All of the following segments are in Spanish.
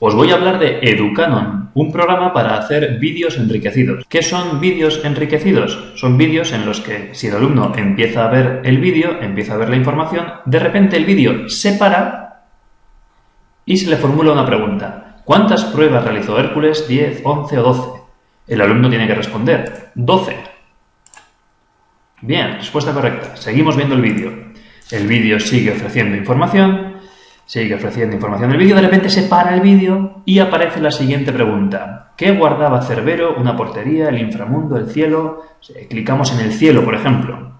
Os voy a hablar de Educanon, un programa para hacer vídeos enriquecidos. ¿Qué son vídeos enriquecidos? Son vídeos en los que si el alumno empieza a ver el vídeo, empieza a ver la información, de repente el vídeo se para y se le formula una pregunta. ¿Cuántas pruebas realizó Hércules? ¿10, 11 o 12? El alumno tiene que responder 12. Bien, respuesta correcta. Seguimos viendo el vídeo. El vídeo sigue ofreciendo información, sigue ofreciendo información del vídeo, de repente se para el vídeo y aparece la siguiente pregunta. ¿Qué guardaba Cerbero? ¿Una portería? ¿El inframundo? ¿El cielo? Clicamos en el cielo, por ejemplo.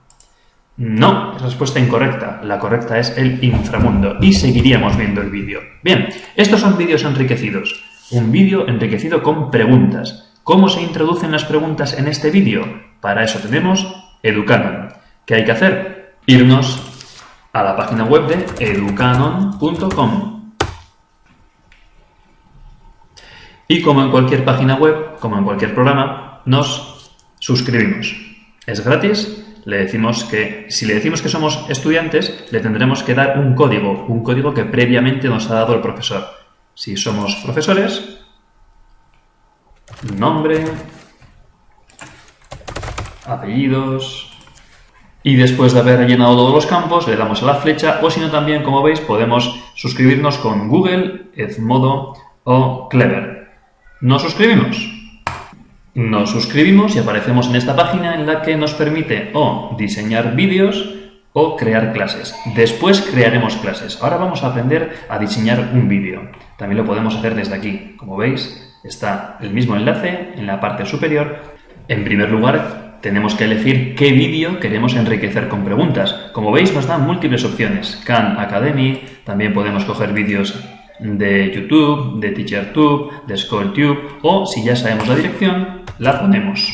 No, es respuesta incorrecta. La correcta es el inframundo. Y seguiríamos viendo el vídeo. Bien, estos son vídeos enriquecidos. Un vídeo enriquecido con preguntas. ¿Cómo se introducen las preguntas en este vídeo? Para eso tenemos Educanon. ¿Qué hay que hacer? Irnos a la página web de educanon.com. Y como en cualquier página web, como en cualquier programa, nos suscribimos. Es gratis, le decimos que, si le decimos que somos estudiantes, le tendremos que dar un código, un código que previamente nos ha dado el profesor. Si somos profesores, nombre, apellidos, y después de haber llenado todos los campos le damos a la flecha o si no también, como veis, podemos suscribirnos con Google, Edmodo o Clever. ¿Nos suscribimos? Nos suscribimos y aparecemos en esta página en la que nos permite o diseñar vídeos o crear clases. Después crearemos clases. Ahora vamos a aprender a diseñar un vídeo. También lo podemos hacer desde aquí. Como veis, está el mismo enlace en la parte superior. En primer lugar, tenemos que elegir qué vídeo queremos enriquecer con preguntas. Como veis nos dan múltiples opciones. Khan Academy, también podemos coger vídeos de YouTube, de TeacherTube, de SchoolTube o si ya sabemos la dirección, la ponemos.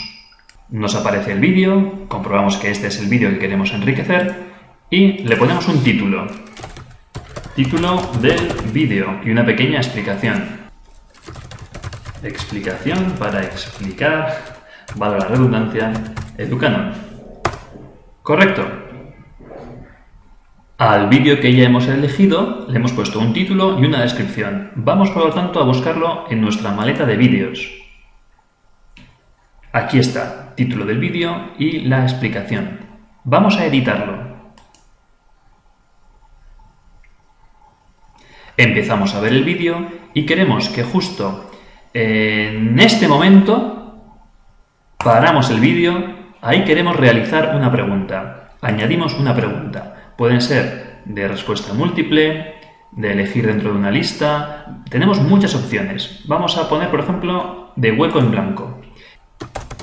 Nos aparece el vídeo, comprobamos que este es el vídeo que queremos enriquecer y le ponemos un título. Título del vídeo y una pequeña explicación. Explicación para explicar valga la redundancia, Educanon. Correcto. Al vídeo que ya hemos elegido le hemos puesto un título y una descripción. Vamos por lo tanto a buscarlo en nuestra maleta de vídeos. Aquí está, título del vídeo y la explicación. Vamos a editarlo. Empezamos a ver el vídeo y queremos que justo en este momento Paramos el vídeo, ahí queremos realizar una pregunta. Añadimos una pregunta. Pueden ser de respuesta múltiple, de elegir dentro de una lista. Tenemos muchas opciones. Vamos a poner, por ejemplo, de hueco en blanco.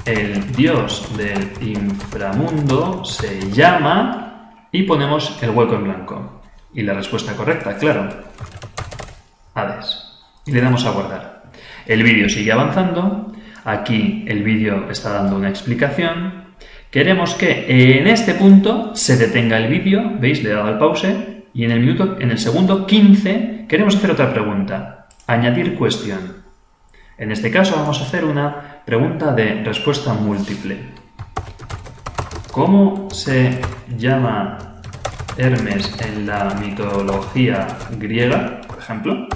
El dios del inframundo se llama y ponemos el hueco en blanco. Y la respuesta correcta, claro, Hades. Y le damos a guardar. El vídeo sigue avanzando Aquí el vídeo está dando una explicación. Queremos que en este punto se detenga el vídeo, ¿veis? Le he dado al pause y en el, minuto, en el segundo 15 queremos hacer otra pregunta. Añadir cuestión. En este caso vamos a hacer una pregunta de respuesta múltiple. ¿Cómo se llama Hermes en la mitología griega, por ejemplo?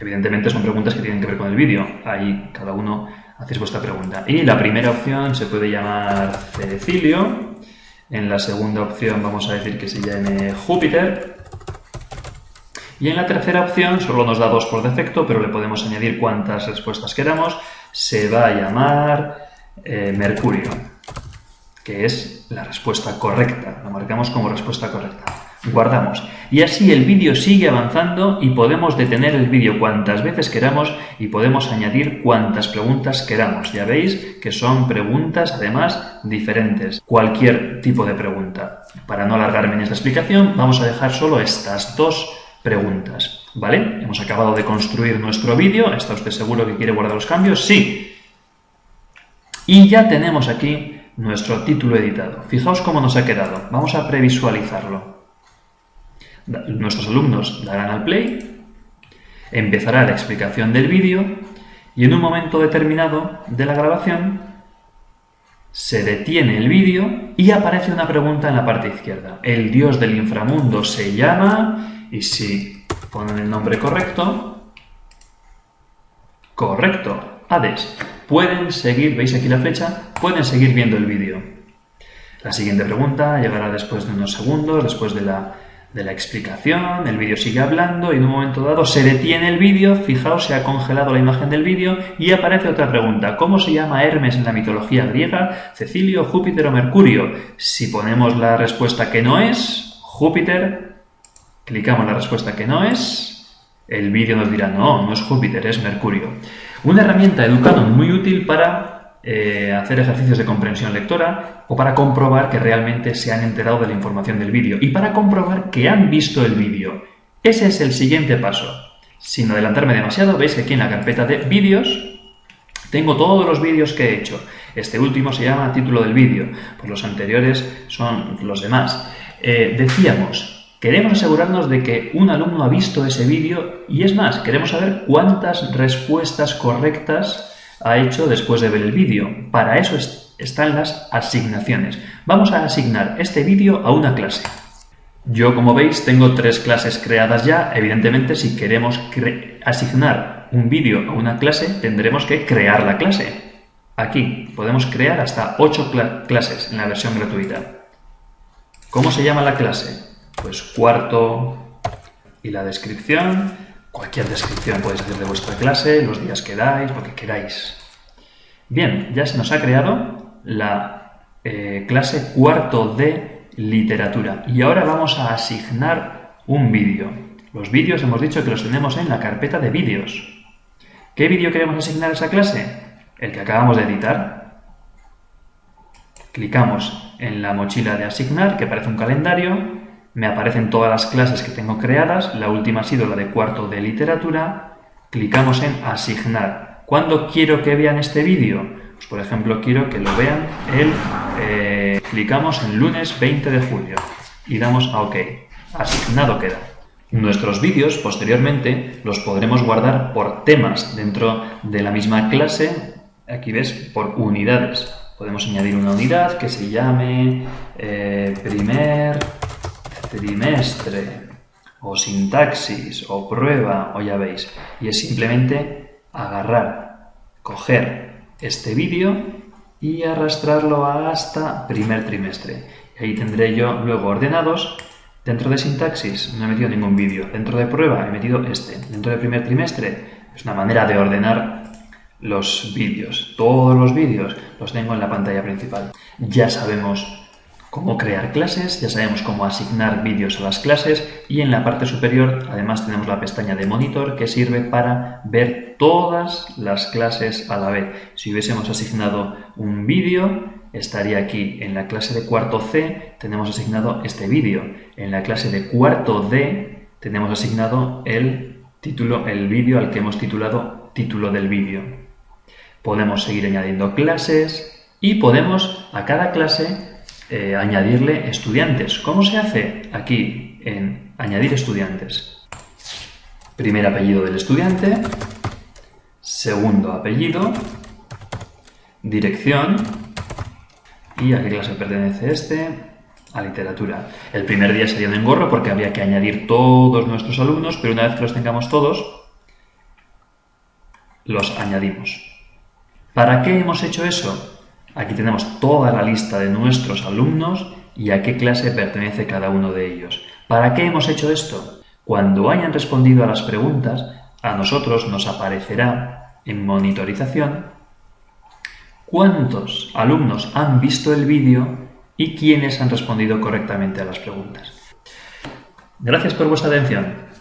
Evidentemente son preguntas que tienen que ver con el vídeo. Ahí cada uno hacéis vuestra pregunta. Y la primera opción se puede llamar Cecilio. En la segunda opción vamos a decir que se llame Júpiter. Y en la tercera opción, solo nos da dos por defecto, pero le podemos añadir cuantas respuestas queramos, se va a llamar eh, Mercurio, que es la respuesta correcta. Lo marcamos como respuesta correcta guardamos. Y así el vídeo sigue avanzando y podemos detener el vídeo cuantas veces queramos y podemos añadir cuantas preguntas queramos. Ya veis que son preguntas además diferentes. Cualquier tipo de pregunta. Para no alargarme en esta explicación, vamos a dejar solo estas dos preguntas. ¿Vale? Hemos acabado de construir nuestro vídeo. ¿Está usted seguro que quiere guardar los cambios? Sí. Y ya tenemos aquí nuestro título editado. Fijaos cómo nos ha quedado. Vamos a previsualizarlo. Nuestros alumnos darán al play, empezará la explicación del vídeo y en un momento determinado de la grabación se detiene el vídeo y aparece una pregunta en la parte izquierda. El dios del inframundo se llama y si ponen el nombre correcto. Correcto. Hades. Pueden seguir, veis aquí la flecha, pueden seguir viendo el vídeo. La siguiente pregunta llegará después de unos segundos, después de la, de la explicación, el vídeo sigue hablando y en un momento dado se detiene el vídeo, fijaos, se ha congelado la imagen del vídeo y aparece otra pregunta. ¿Cómo se llama Hermes en la mitología griega? ¿Cecilio, Júpiter o Mercurio? Si ponemos la respuesta que no es, Júpiter, clicamos la respuesta que no es, el vídeo nos dirá no, no es Júpiter, es Mercurio. Una herramienta Educanon muy útil para eh, hacer ejercicios de comprensión lectora o para comprobar que realmente se han enterado de la información del vídeo y para comprobar que han visto el vídeo. Ese es el siguiente paso. Sin adelantarme demasiado, veis que aquí en la carpeta de vídeos tengo todos los vídeos que he hecho. Este último se llama título del vídeo, pues los anteriores son los demás. Eh, decíamos, Queremos asegurarnos de que un alumno ha visto ese vídeo y es más, queremos saber cuántas respuestas correctas ha hecho después de ver el vídeo. Para eso están las asignaciones. Vamos a asignar este vídeo a una clase. Yo, como veis, tengo tres clases creadas ya. Evidentemente, si queremos asignar un vídeo a una clase, tendremos que crear la clase. Aquí podemos crear hasta ocho clases en la versión gratuita. ¿Cómo se llama la clase? pues cuarto y la descripción. Cualquier descripción podéis hacer de vuestra clase, los días que dais, lo que queráis. Bien, ya se nos ha creado la eh, clase cuarto de literatura. Y ahora vamos a asignar un vídeo. Los vídeos hemos dicho que los tenemos en la carpeta de vídeos. ¿Qué vídeo queremos asignar a esa clase? El que acabamos de editar. Clicamos en la mochila de asignar, que aparece un calendario, me aparecen todas las clases que tengo creadas, la última ha sido la de cuarto de literatura, clicamos en asignar. ¿Cuándo quiero que vean este vídeo? Pues por ejemplo quiero que lo vean el... Eh, clicamos en lunes 20 de julio y damos a OK. Asignado queda. Nuestros vídeos posteriormente los podremos guardar por temas dentro de la misma clase, aquí ves, por unidades. Podemos añadir una unidad que se llame eh, primer trimestre o sintaxis o prueba o ya veis. Y es simplemente agarrar, coger este vídeo y arrastrarlo hasta primer trimestre. Y ahí tendré yo luego ordenados. Dentro de sintaxis no he metido ningún vídeo. Dentro de prueba he metido este. Dentro de primer trimestre es una manera de ordenar los vídeos. Todos los vídeos los tengo en la pantalla principal. Ya sabemos cómo crear clases, ya sabemos cómo asignar vídeos a las clases y en la parte superior además tenemos la pestaña de monitor que sirve para ver todas las clases a la vez. Si hubiésemos asignado un vídeo, estaría aquí. En la clase de cuarto C tenemos asignado este vídeo. En la clase de cuarto D tenemos asignado el título, el vídeo al que hemos titulado título del vídeo. Podemos seguir añadiendo clases y podemos a cada clase eh, añadirle estudiantes. ¿Cómo se hace? Aquí, en añadir estudiantes. Primer apellido del estudiante, segundo apellido, dirección, y a qué clase pertenece este, a literatura. El primer día sería un engorro porque habría que añadir todos nuestros alumnos, pero una vez que los tengamos todos, los añadimos. ¿Para qué hemos hecho eso? Aquí tenemos toda la lista de nuestros alumnos y a qué clase pertenece cada uno de ellos. ¿Para qué hemos hecho esto? Cuando hayan respondido a las preguntas, a nosotros nos aparecerá en monitorización cuántos alumnos han visto el vídeo y quiénes han respondido correctamente a las preguntas. Gracias por vuestra atención.